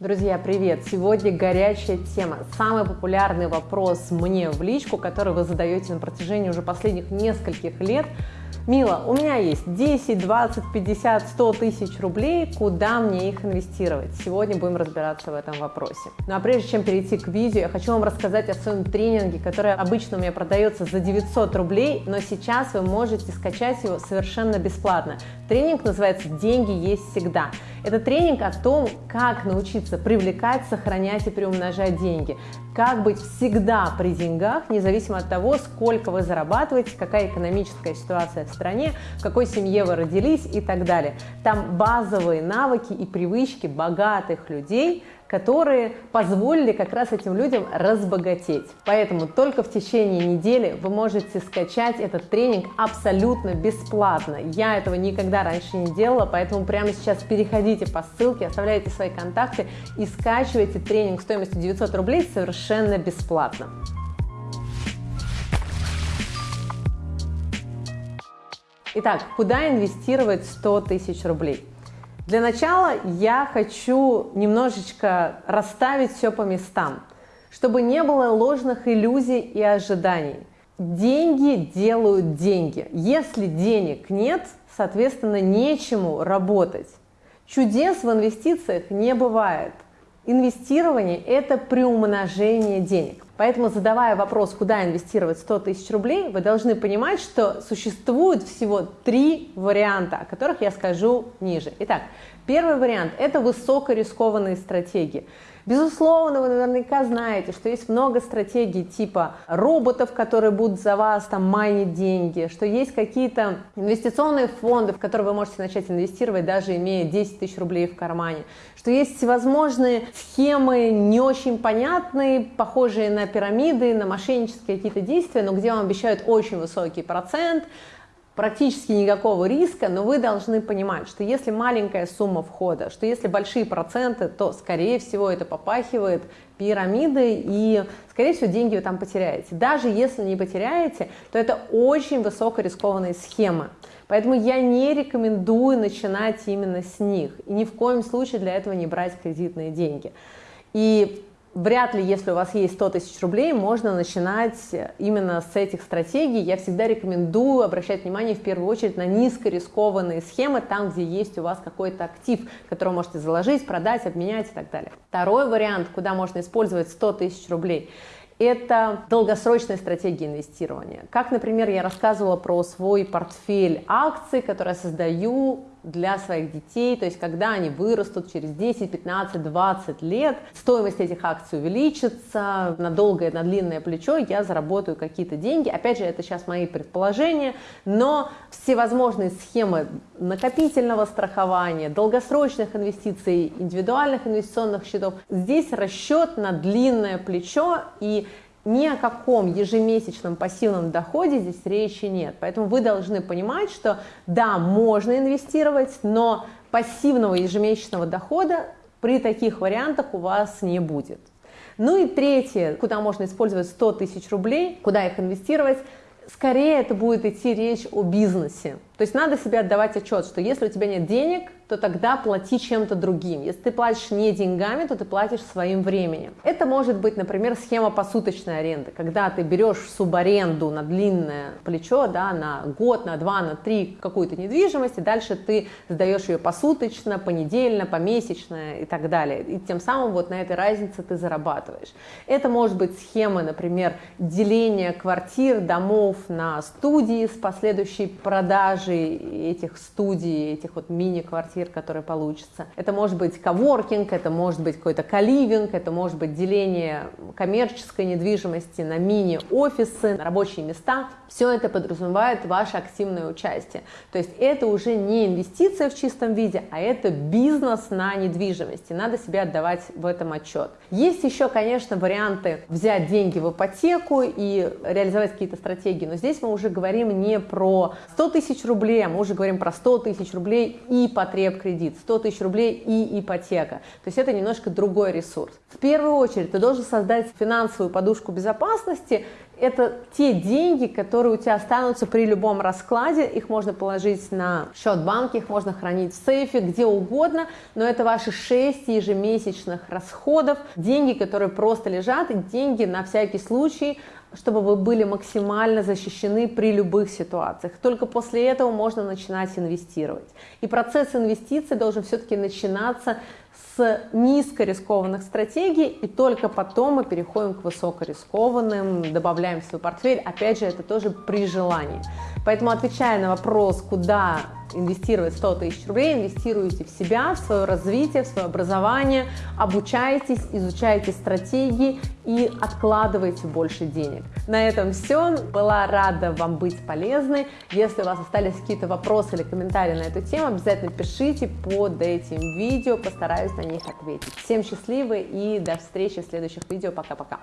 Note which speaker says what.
Speaker 1: Друзья, привет! Сегодня горячая тема, самый популярный вопрос мне в личку, который вы задаете на протяжении уже последних нескольких лет – Мила, у меня есть 10, 20, 50, 100 тысяч рублей, куда мне их инвестировать? Сегодня будем разбираться в этом вопросе. Ну а прежде чем перейти к видео, я хочу вам рассказать о своем тренинге, который обычно у меня продается за 900 рублей, но сейчас вы можете скачать его совершенно бесплатно. Тренинг называется «Деньги есть всегда». Это тренинг о том, как научиться привлекать, сохранять и приумножать деньги, как быть всегда при деньгах, независимо от того, сколько вы зарабатываете, какая экономическая ситуация в стране, в какой семье вы родились и так далее. Там базовые навыки и привычки богатых людей, которые позволили как раз этим людям разбогатеть. Поэтому только в течение недели вы можете скачать этот тренинг абсолютно бесплатно. Я этого никогда раньше не делала, поэтому прямо сейчас переходите по ссылке, оставляйте свои контакты и скачивайте тренинг стоимостью 900 рублей совершенно бесплатно. Итак, куда инвестировать 100 тысяч рублей? Для начала я хочу немножечко расставить все по местам, чтобы не было ложных иллюзий и ожиданий. Деньги делают деньги. Если денег нет, соответственно, нечему работать. Чудес в инвестициях не бывает. Инвестирование – это приумножение денег. Поэтому, задавая вопрос, куда инвестировать 100 тысяч рублей, вы должны понимать, что существует всего три варианта, о которых я скажу ниже. Итак, первый вариант – это высокорискованные стратегии. Безусловно, вы наверняка знаете, что есть много стратегий типа роботов, которые будут за вас там майнить деньги, что есть какие-то инвестиционные фонды, в которые вы можете начать инвестировать, даже имея 10 тысяч рублей в кармане, что есть всевозможные схемы не очень понятные, похожие на пирамиды, на мошеннические какие-то действия, но где вам обещают очень высокий процент, практически никакого риска, но вы должны понимать, что если маленькая сумма входа, что если большие проценты, то, скорее всего, это попахивает пирамидой, и, скорее всего, деньги вы там потеряете. Даже если не потеряете, то это очень высокорискованные схемы. Поэтому я не рекомендую начинать именно с них. И ни в коем случае для этого не брать кредитные деньги. И Вряд ли, если у вас есть 100 тысяч рублей, можно начинать именно с этих стратегий. Я всегда рекомендую обращать внимание в первую очередь на низкорискованные схемы, там, где есть у вас какой-то актив, который можете заложить, продать, обменять и так далее. Второй вариант, куда можно использовать 100 тысяч рублей, это долгосрочная стратегия инвестирования. Как, например, я рассказывала про свой портфель акций, который я создаю для своих детей, то есть когда они вырастут через 10, 15, 20 лет, стоимость этих акций увеличится, на долгое, на длинное плечо я заработаю какие-то деньги. Опять же, это сейчас мои предположения, но всевозможные схемы накопительного страхования, долгосрочных инвестиций, индивидуальных инвестиционных счетов, здесь расчет на длинное плечо и ни о каком ежемесячном пассивном доходе здесь речи нет. Поэтому вы должны понимать, что да, можно инвестировать, но пассивного ежемесячного дохода при таких вариантах у вас не будет. Ну и третье, куда можно использовать 100 тысяч рублей, куда их инвестировать, скорее это будет идти речь о бизнесе. То есть надо себе отдавать отчет, что если у тебя нет денег, то тогда плати чем-то другим. Если ты платишь не деньгами, то ты платишь своим временем. Это может быть, например, схема посуточной аренды, когда ты берешь субаренду на длинное плечо, да, на год, на два, на три какую-то недвижимость, и дальше ты сдаешь ее посуточно, понедельно, помесячно и так далее. И тем самым вот на этой разнице ты зарабатываешь. Это может быть схема, например, деления квартир, домов на студии с последующей продажей этих студий, этих вот мини-квартир квартир, которые получится. Это может быть коворкинг, это может быть какой-то каливинг, это может быть деление коммерческой недвижимости на мини-офисы, на рабочие места. Все это подразумевает ваше активное участие. То есть это уже не инвестиция в чистом виде, а это бизнес на недвижимости. Надо себе отдавать в этом отчет. Есть еще, конечно, варианты взять деньги в ипотеку и реализовать какие-то стратегии, но здесь мы уже говорим не про 100 тысяч рублей, а мы уже говорим про 100 тысяч рублей и потребности реп-кредит, 100 тысяч рублей и ипотека. То есть это немножко другой ресурс. В первую очередь ты должен создать финансовую подушку безопасности, это те деньги, которые у тебя останутся при любом раскладе. Их можно положить на счет банки, их можно хранить в сейфе, где угодно, но это ваши 6 ежемесячных расходов, деньги, которые просто лежат, и деньги на всякий случай, чтобы вы были максимально защищены при любых ситуациях. Только после этого можно начинать инвестировать. И процесс инвестиций должен все-таки начинаться с низкорискованных стратегий, и только потом мы переходим к высокорискованным, добавляем в свой портфель. Опять же, это тоже при желании. Поэтому, отвечая на вопрос, куда инвестировать 100 тысяч рублей, инвестируйте в себя, в свое развитие, в свое образование, обучайтесь, изучайте стратегии и откладывайте больше денег. На этом все. Была рада вам быть полезной. Если у вас остались какие-то вопросы или комментарии на эту тему, обязательно пишите под этим видео, постараюсь на них ответить. Всем счастливы и до встречи в следующих видео. Пока-пока.